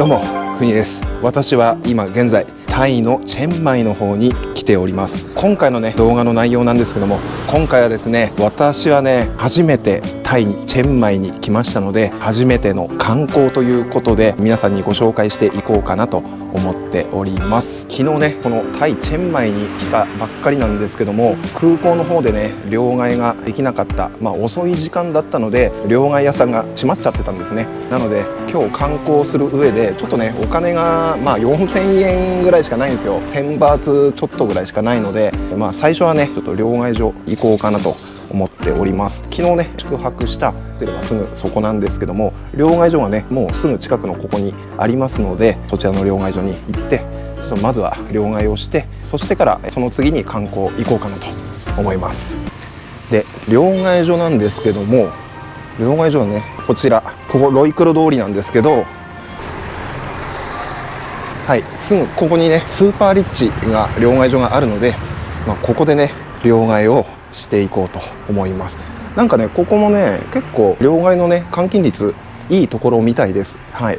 どうも国です。私は今現在タイのチェンマイの方に来ております。今回のね動画の内容なんですけども今回はですね私はね初めてタイにチェンマイに来ましたので初めての観光ということで皆さんにご紹介していこうかなと思っております。昨日ねこのタイチェンマイに来たばっかりなんですけども空港の方でね両替ができなかったまあ遅い時間だったので両替屋さんが閉まっちゃってたんですね。なので今日観光する上でちょっとねお金がまあ4000円ぐらいしかないんですよ。1000バーツちょっとぐらいしかないのでまあ最初はねちょっと両替所行こうかなと。思っております。昨日ね宿泊したホテルはすぐそこなんですけども両替所がねもうすぐ近くのここにありますのでそちらの両替所に行ってちょっとまずは両替をしてそしてからその次に観光行こうかなと思います。で両替所なんですけども両替所はねこちらここロイクロ通りなんですけどはいすぐここにね SuperRich が両替所があるので、まあ、ここでね両替をしていこうと思います。なんかねここもね結構両替のね換金率いいところみたいです。はい。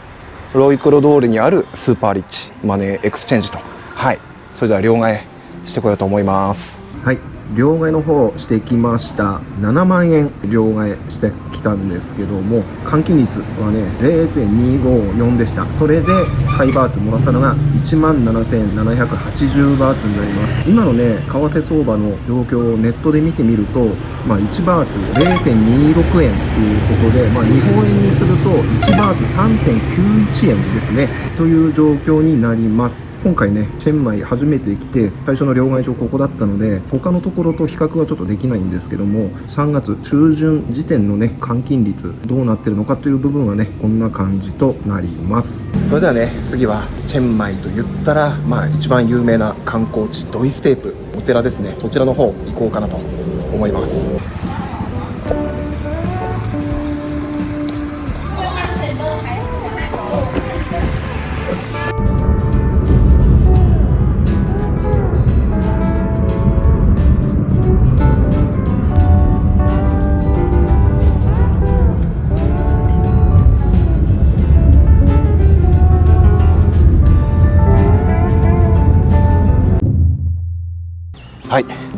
ロイクロ通りにある SuperRich Money Exchange と。はい。それでは両替してこようと思います。はい。両替の方してきました。7万円両替してきたんですけども換金率はね0.254でした。それでサイバーツもらったのが1万7780バーツになります。今のね為替相場の状況をネットで見てみると、まあ、1バーツ0.26円ということで、まあ、日本円にすると1バーツ3.91円ですね。という状況になります。今回ねチェンマイ初めて来て最初の両替所ここだったので他のところと比較はちょっとできないんですけども3月中旬時点のね換金率どうなってるのかという部分はねこんな感じとなります。それではね次はチェンマイと言ったらまあ一番有名な観光地ドイステープお寺ですね。そちらの方行こうかなと思います。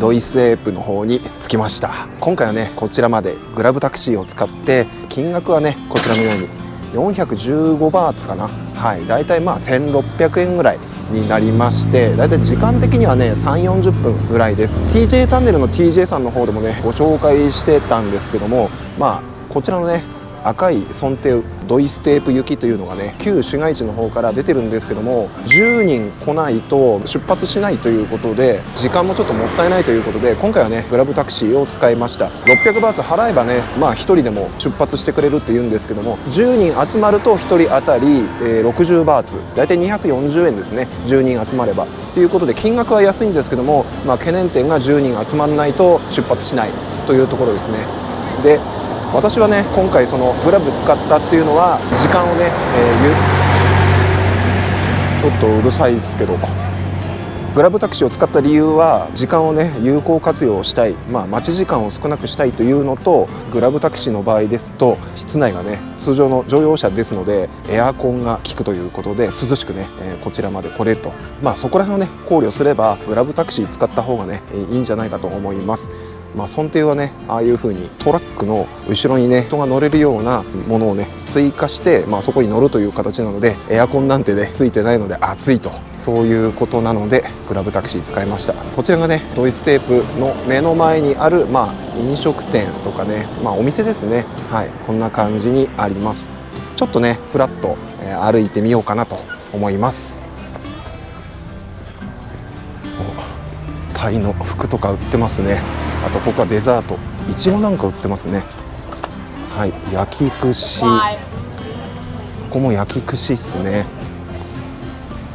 ドイスエープの方に着きました。今回はねこちらまで。グラブタクシーを使って金額はねこちらのように。415バーツかな。はい。だいたいまあ1600円ぐらいになりましてだいたい時間的にはね3 4 0分ぐらいです。TJ チャンネルの TJ さんの方でもねご紹介してたんですけどもまあこちらのね赤い尊帝ドイステープ行きというのがね旧市街地の方から出てるんですけども10人来ないと出発しないということで時間もちょっともったいないということで今回はねグラブタクシーを使いました。600バーツ払えばねまあ1人でも出発してくれるっていうんですけども10人集まると1人当たり、え、60バーツ。大体240円ですね。10人集まれば。ということで金額は安いんですけども、まあ、懸念点が10人集まらないと出発しないというところですね。で私はね今回そのグラブ使ったっていうのは時間をね、えー、ちょっとうるさいですけど。グラブタクシーを使った理由は時間をね有効活用したい、まあ、待ち時間を少なくしたいというのとグラブタクシーの場合ですと室内がね通常の乗用車ですのでエアコンが効くということで涼しくね、え、こちらまで来れると。まあそこら辺をね考慮すればグラブタクシー使った方がねいいんじゃないかと思います。まあ、尊帝はねああいう風にトラックの後ろにね人が乗れるようなものをね追加して、まあ、そこに乗るという形なのでエアコンなんてねついてないので暑いと。そういうことなのでグラブタクシー使いました。こちらがねドイツテープの目の前にある、まあ、飲食店とかね、まあ、お店ですね。はい。こんな感じにあります。ちょっとねフラッと、歩いてみようかなと思います。タイの服とか売ってますね。あとここはデザート。いちごなんか売ってますね。はい焼き串。ここも焼き串ですね。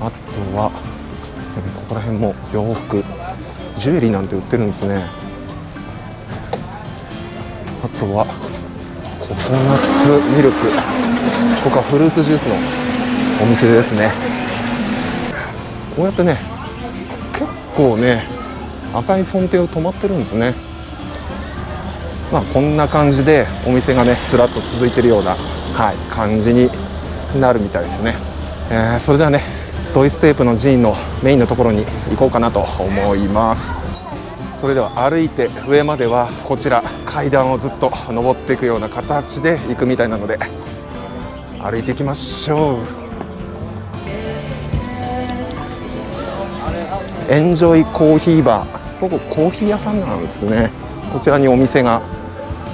あとはここら辺も洋服。ジュエリーなんて売ってるんですね。あとはココナッツミルク。ここはフルーツジュースのお店ですね。こうやってね結構ね赤い尊帝を止まってるんですね。まあこんな感じでお店がねずらっと続いてるような、はい、感じになるみたいですね。えー、それではねドイステープの寺院のメインのところに行こうかなと思います。それでは歩いて上まではこちら階段をずっと登っていくような形で行くみたいなので歩いていきましょう。エンジョイコーヒーバーここコーヒー屋さんなんですね。こちらにお店が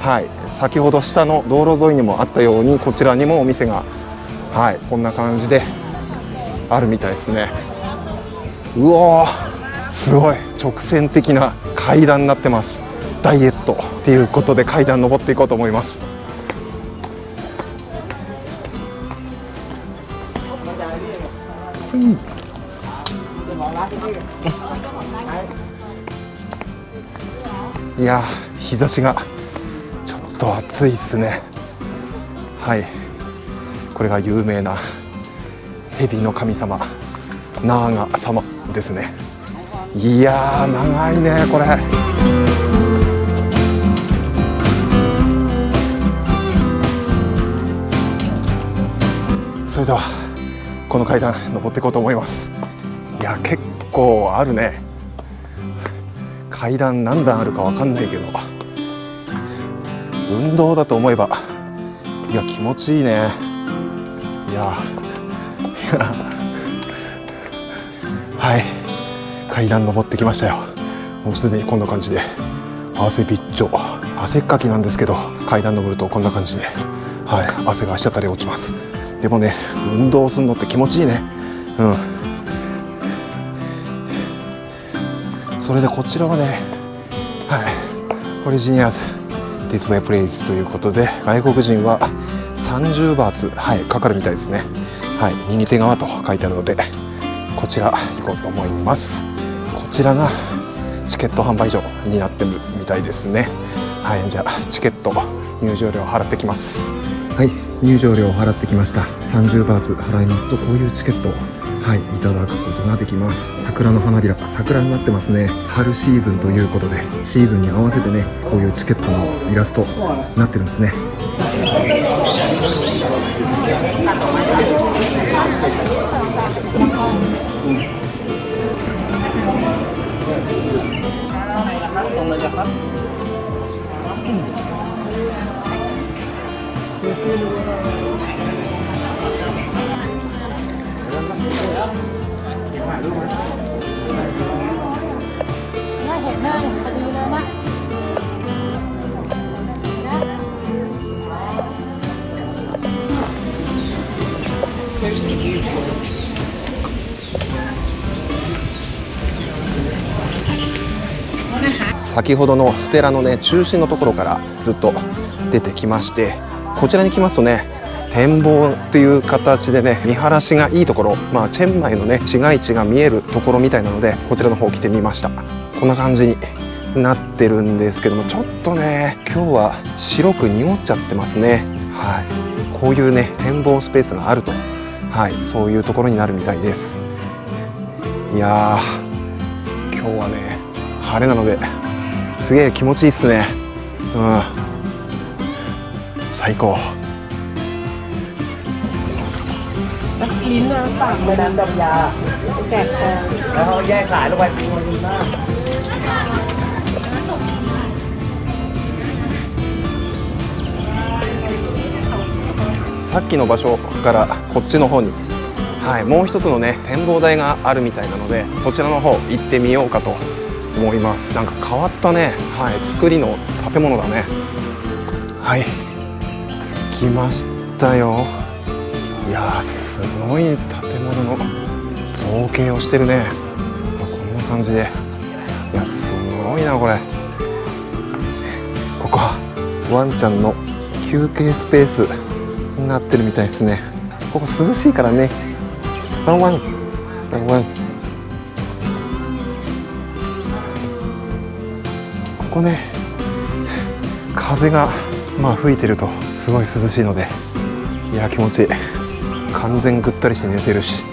はい先ほど下の道路沿いにもあったようにこちらにもお店がはいこんな感じであるみたいですね。うわすごい直線的な階段になってます。ダイエットっていうことで階段登っていこうと思います。いや日差しがちょっと暑いですね。はい。これが有名な蛇の神様ナーガ様ですね。いや長いねこれ。それではこの階段登っていこうと思います。いや結構あるね。階段何段あるか分かんないけど。運動だと思えばいや気持ちいいね。いやはい。階段登ってきましたよ。もうすでにこんな感じで。汗びっちょ。汗っかきなんですけど階段登るとこんな感じで。はい。汗がしゃたり落ちます。でもね運動するのって気持ちいいね。うん。それでこちらはねはい。オリジニアスディスプレイプレイスということで外国人は30バーツはいかかるみたいですね。はい。右手側と書いてあるのでこちら行こうと思います。こちらがチケット販売所になってるみたいですね。はい。じゃあチケット入場料払ってきます。はい。入場料を払ってきました。30バーツ払いますとこういうチケットはいいただくことができます。桜の花びら桜になってますね。春シーズンということでシーズンに合わせてねこういうチケットのイラストになってるんですね。เนี่ยเห็นเลยพอดีเลยนะ 先ほどの寺のね中心のところからずっと出てきましてこちらに来ますとね 展望っていう形でね見晴らしがいいところまあチェンマイのね市街地が見えるところみたいなのでこちらの方来てみました。こんな感じになってるんですけどもちょっとね今日は白く濁っちゃってますね。はい。こういうね展望スペースがあると。はい。そういうところになるみたいです。いやー今日はね晴れなのですげえ気持ちいいっすね。うん。最高。 ลิ้นน้ำปากแม่น้ำดำยาแกะคอแล้วเขาแยกสายลงไปเป็นคนดีมาก さっきの場所からこっちの方に、はい、もう一つのね展望台があるみたいなのでそちらの方行ってみようかと思いますなんか変わったね、はい、作りの建物だねはい着きましたよい やすごい建物の造形をしてるね。こんな感じで。いやすごいなこれ。ここワンちゃんの休憩スペースになってるみたいですね。ここ涼しいからね。ワンワン。ワンワン。ここね風がまあ吹いてるとすごい涼しいのでいや気持ちいい。完全ぐったりして寝てるし。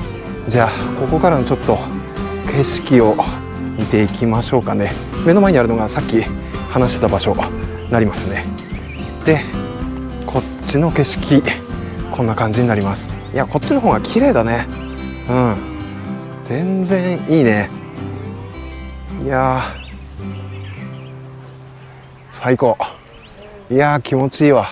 じゃあここからのちょっと景色を見ていきましょうかね。目の前にあるのがさっき話してた場所になりますね。でこっちの景色こんな感じになります。いやこっちの方が綺麗だね。うん。全然いいね。いや最高。いや気持ちいいわ。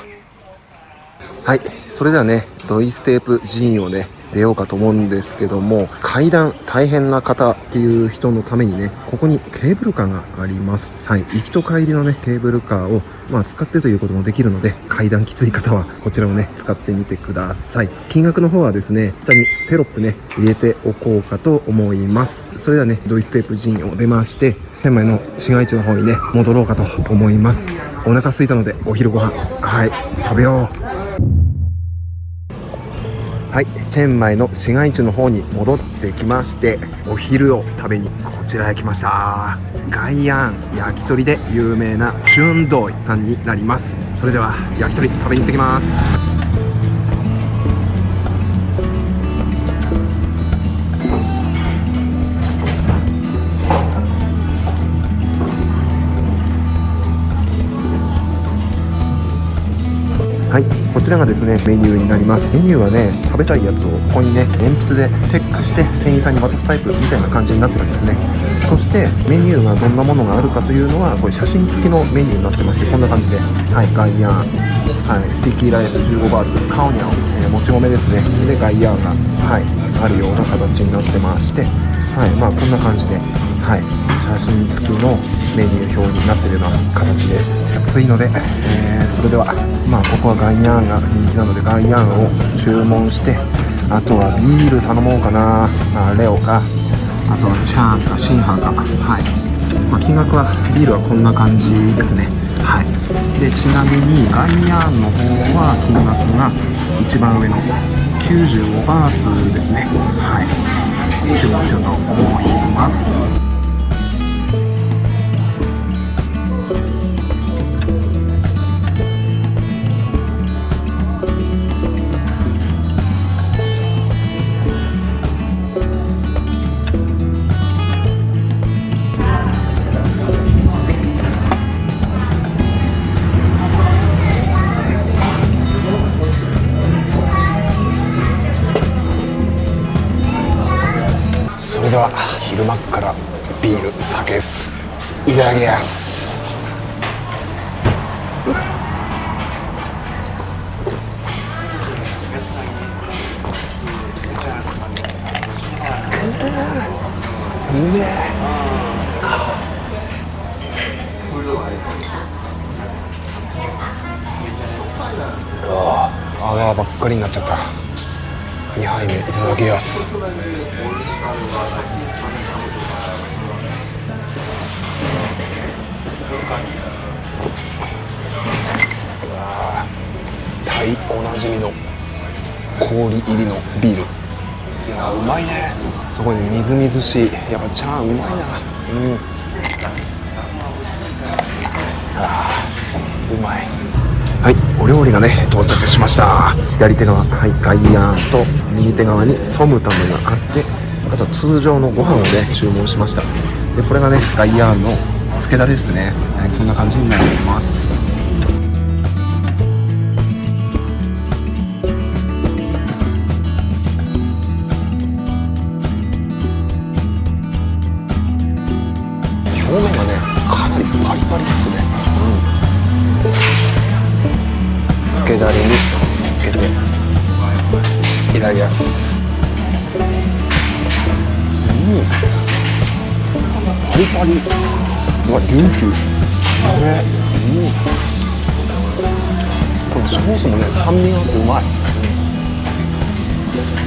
はいそれではねドイステープ寺院をね出ようかと思うんですけども階段大変な方っていう人のためにねここにケーブルカーがあります。はい。行きと帰りのねケーブルカーをまあ使ってということもできるので階段きつい方はこちらをね使ってみてください。金額の方はですね下にテロップね入れておこうかと思います。それではねドイステープ寺院を出まして天満の市街地の方にね戻ろうかと思います。お腹空いたのでお昼ご飯はい食べよう。はい、チェンマイの市街地の方に戻ってきましてお昼を食べにこちらへ来ました。ガイアン焼き鳥で有名なチュンドイさんになります。それでは焼き鳥食べに行ってきます。はい、こちらがですねメニューになります。メニューはね食べたいやつをここにね鉛筆でチェックして店員さんに渡すタイプみたいな感じになってるんですね。そしてメニューがどんなものがあるかというのはこれ写真付きのメニューになってましてこんな感じで。はいガイヤンはい sticky rice 15バーツカオニャオ、えーもち米ですね。でガイヤンがはいあるような形になってまして。はいまあこんな感じで。はい。写真付きのメニュー表になっているような形です。暑いので、えーそれではまあここはガイヤーンが人気なのでガイヤーンを注文してあとはビール頼もうかな。あレオか。あとはチャーンかシンハンか。はい、まあ、金額はビールはこんな感じですね。はい。でちなみにガイヤーンの方は金額が一番上の95バーツですね。はい。注文しようと思います。は昼間っからビール酒です。いただきます。うめえああばっかりになっちゃった。2杯目いただきます。おなじみの氷入りのビール。いやうまいね。そこにみずみずしい。やっぱチャーンうまいな。うん。あうまい。はいお料理がね到着しました。左手側はいガイヤーンと右手側にソムタムがあってあと通常のご飯をね注文しました。でこれがねガイヤーンの漬けだれですね、はい、こんな感じになります。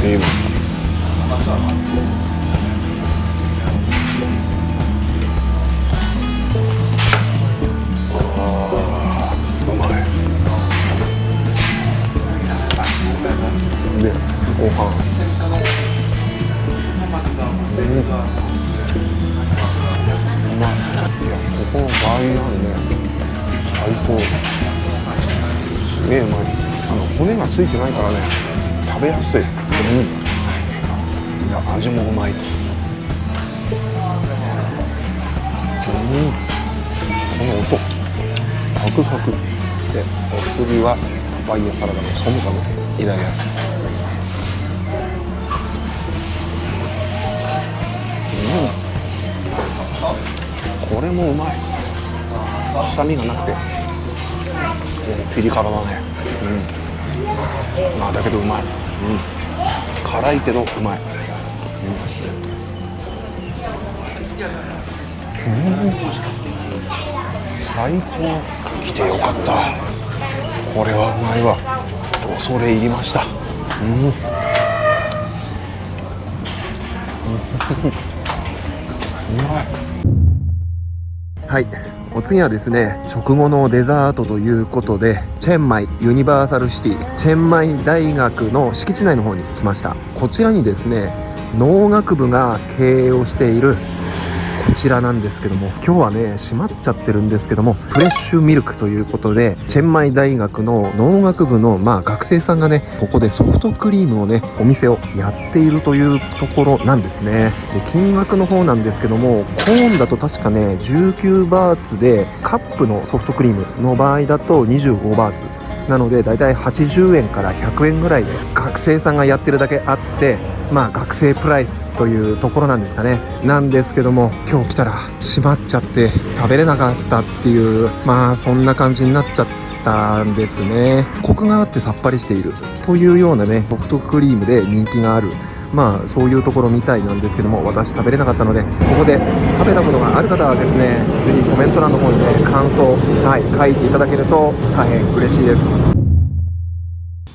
いいわうまいでご飯うんまいやここのバーイなんね最高すげえうまいあの骨がついてないからね食べやすい。うん。いや味もうまいとうんこの音サクサクでお次はパパイヤサラダのソムカムいただきますうんこれもうまい臭みがなくてピリ辛だねうんまあだけどうまいうん辛いけどうまい、うん、うん、最高。来てよかった。これはうまいわ。恐れ入りました。うん。うまいはいお次はですね食後のデザートということでチェンマイユニバーサルシティチェンマイ大学の敷地内の方に来ました。こちらにですね農学部が経営をしているこちらなんですけども今日はね閉まっちゃってるんですけどもフレッシュミルクということでチェンマイ大学の農学部のまあ学生さんがねここでソフトクリームをねお店をやっているというところなんですね。で金額の方なんですけどもコーンだと確かね19バーツでカップのソフトクリームの場合だと25バーツ。なのでだいたい80円から100円ぐらいで学生さんがやってるだけあってまあ学生プライスというところなんですかね。なんですけども今日来たら閉まっちゃって食べれなかったっていうまあそんな感じになっちゃったんですね。コクがあってさっぱりしているというようなねソフトクリームで人気があるまあそういうところみたいなんですけども私食べれなかったのでここで食べたことがある方はですね是非コメント欄の方にね感想はい書いていただけると大変嬉しいです。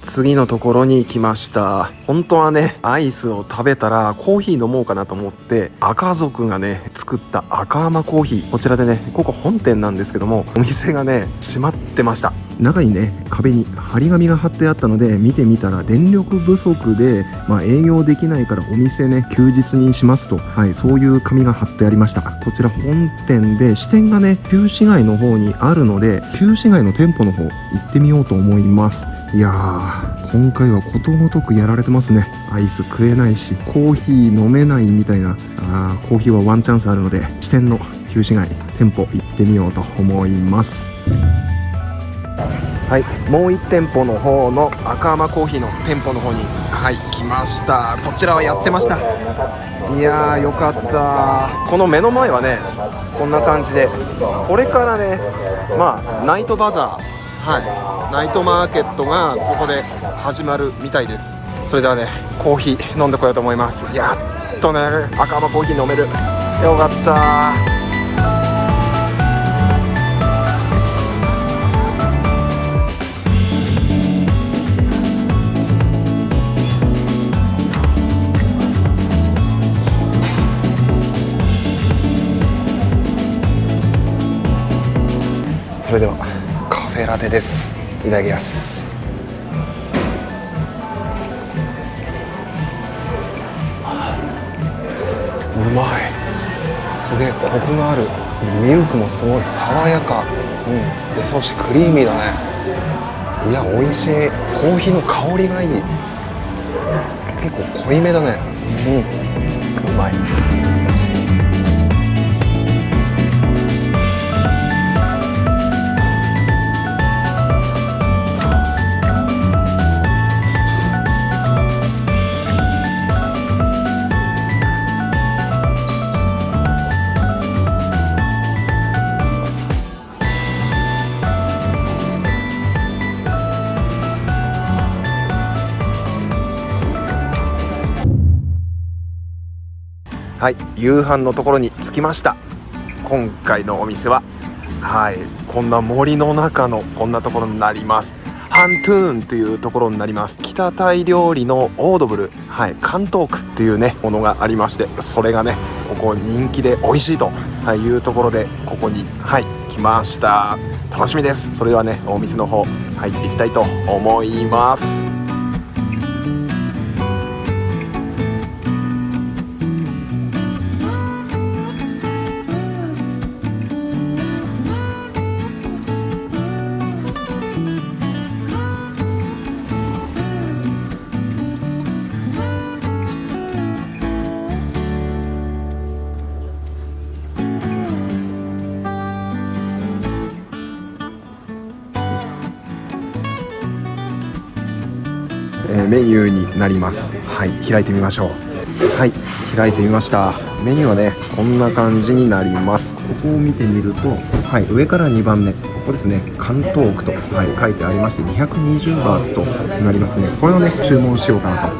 次のところに来ました。本当はねアイスを食べたらコーヒー飲もうかなと思って赤族がね作った赤甘コーヒー。こちらでねここ本店なんですけどもお店がね閉まってました。中にね壁に張り紙が貼ってあったので見てみたら電力不足で、まあ、営業できないからお店ね休日にしますと、はい、そういう紙が貼ってありました。こちら本店で支店がね旧市街の方にあるので旧市街の店舗の方行ってみようと思います。いやー今回はことごとくやられてますね。アイス食えないしコーヒー飲めないみたいなあーコーヒーはワンチャンスあるので支店の旧市街店舗行ってみようと思います。はい、もう1店舗の方の赤甘コーヒーの店舗の方にはい来ました。こちらはやってました。いやーよかった。この目の前はねこんな感じで。これからねまあナイトバザー。はい。ナイトマーケットがここで始まるみたいです。それではねコーヒー飲んでこようと思います。やっとね赤甘コーヒー飲める。よかった。それではカフェラテです。いただきます。うまい。すげえコクがある。ミルクもすごい。爽やか。うん。でそしてクリーミーだね。いや美味しい。コーヒーの香りがいい。結構濃いめだね。うん。うまい。はい夕飯のところに着きました。今回のお店ははいこんな森の中のこんなところになります。ハントゥーンというところになります。北タイ料理のオードブルはい関東区っていうねものがありましてそれがねここ人気で美味しいというところでここにはい来ました。楽しみです。それではねお店の方入っていきたいと思います。ューになります。はい開いてみましょう。はい開いてみました。メニューはねこんな感じになります。ここを見てみるとはい上から2番目。ここですね関東区と、はい、書いてありまして220バーツとなりますね。これをね注文しようかなと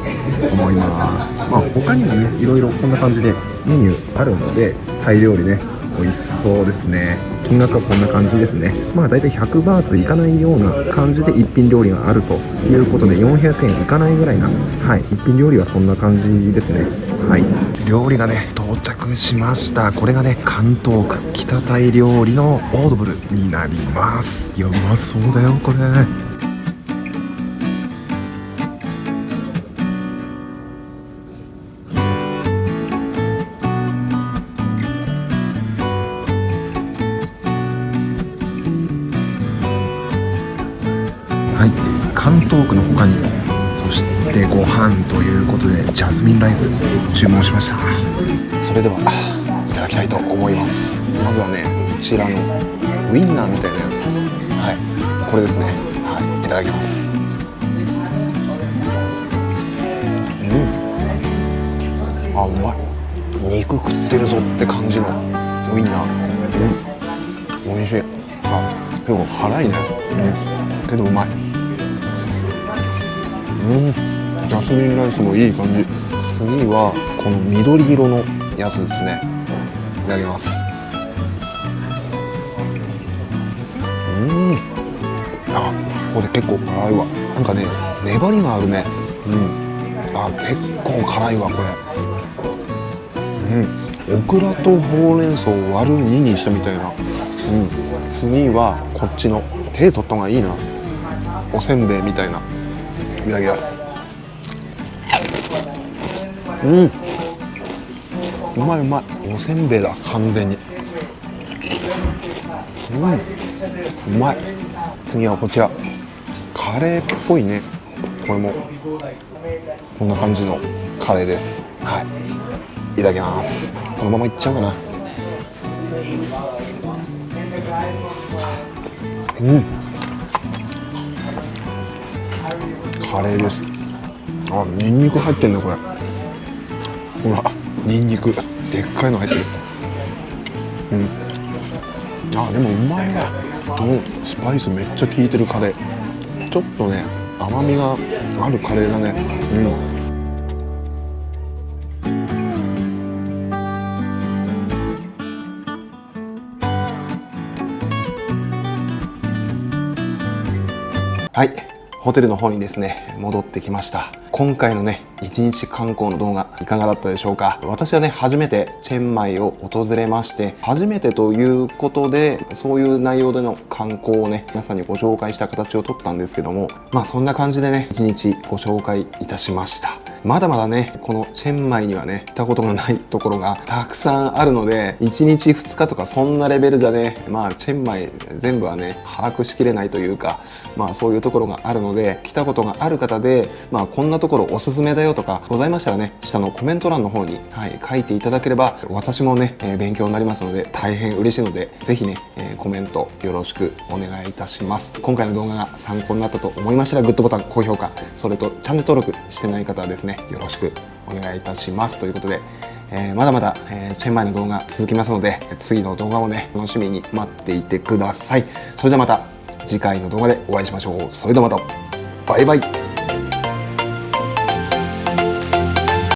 思います。まあ他にもねいろいろこんな感じでメニューあるのでタイ料理ね美味しそうですね金額はこんな感じですね。まあ大体100バーツいかないような感じで一品料理があるということで400円いかないぐらいなはい一品料理はそんな感じですね。はい。料理がね到着しました。これがね関東区北タイ料理のオードブルになります。いやうまそうだよこれ。ジャスミンライス注文しました。それではいただきたいと思います。まずはねこちらのウインナーみたいなやつ。はい。これですね。はい。いただきます。うん。あうまい。肉食ってるぞって感じのウインナー。うん。美味しい。あでも辛いね。うん。けどうまい。うん。ジャスミンライスもいい感じ。次はこの緑色のやつですね。いただきます。うん。あこれ結構辛いわ。なんかね粘りがあるね。うん。あ結構辛いわこれ。うん。オクラとほうれん草を割る2にしたみたいな。うん。次はこっちの手取った方がいいな。おせんべいみたいな。いただきます。うん。うまいうまい。おせんべいだ完全に。うん。うまい。次はこちら。カレーっぽいね。これも。こんな感じのカレーです。はい。いただきます。このままいっちゃうかな。うん。カレーです。あニンニク入ってんねこれ。ほらニンニク。でっかいの入ってる。うん。あでもうまいわうスパイスめっちゃ効いてるカレー。ちょっとね甘みがあるカレーだね。うん。はい。ホテルの方にですね戻ってきました。今回のね一日観光の動画いかがだったでしょうか？私はね初めてチェンマイを訪れまして初めてということでそういう内容での観光をね皆さんにご紹介した形をとったんですけどもまあそんな感じでね一日ご紹介いたしました。まだまだねこのチェンマイにはね行ったことがないところがたくさんあるので1日2日とかそんなレベルじゃねまあチェンマイ全部はね把握しきれないというかまあそういうところがあるので来たことがある方でまあこんなところおすすめだよとかございましたらね下のコメント欄の方に、はい、書いていただければ私もね、えー勉強になりますので大変嬉しいのでぜひね、えーコメントよろしくお願いいたします。今回の動画が参考になったと思いましたらグッドボタン高評価それとチャンネル登録してない方はですねねよろしくお願いいたします。ということでえーまだまだ、えーチェンマイの動画続きますので次の動画をね楽しみに待っていてください。それではまた次回の動画でお会いしましょう。それではまた。バイバイ。